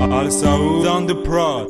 Al Saud on the prod.